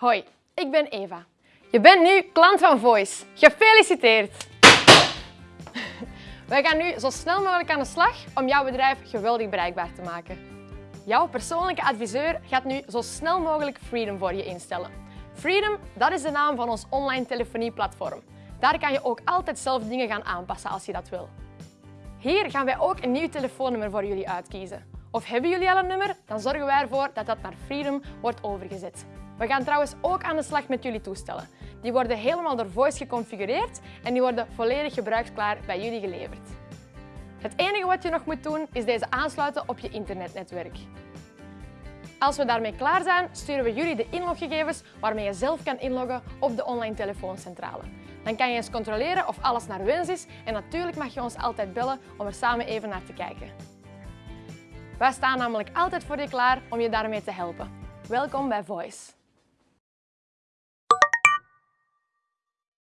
Hoi, ik ben Eva. Je bent nu klant van Voice. Gefeliciteerd! Wij gaan nu zo snel mogelijk aan de slag om jouw bedrijf geweldig bereikbaar te maken. Jouw persoonlijke adviseur gaat nu zo snel mogelijk Freedom voor je instellen. Freedom, dat is de naam van ons online telefonieplatform. Daar kan je ook altijd zelf dingen gaan aanpassen als je dat wil. Hier gaan wij ook een nieuw telefoonnummer voor jullie uitkiezen. Of hebben jullie al een nummer? Dan zorgen wij ervoor dat dat naar Freedom wordt overgezet. We gaan trouwens ook aan de slag met jullie toestellen. Die worden helemaal door Voice geconfigureerd en die worden volledig gebruiksklaar bij jullie geleverd. Het enige wat je nog moet doen is deze aansluiten op je internetnetwerk. Als we daarmee klaar zijn, sturen we jullie de inloggegevens waarmee je zelf kan inloggen op de online telefooncentrale. Dan kan je eens controleren of alles naar wens is en natuurlijk mag je ons altijd bellen om er samen even naar te kijken. Wij staan namelijk altijd voor je klaar om je daarmee te helpen. Welkom bij Voice.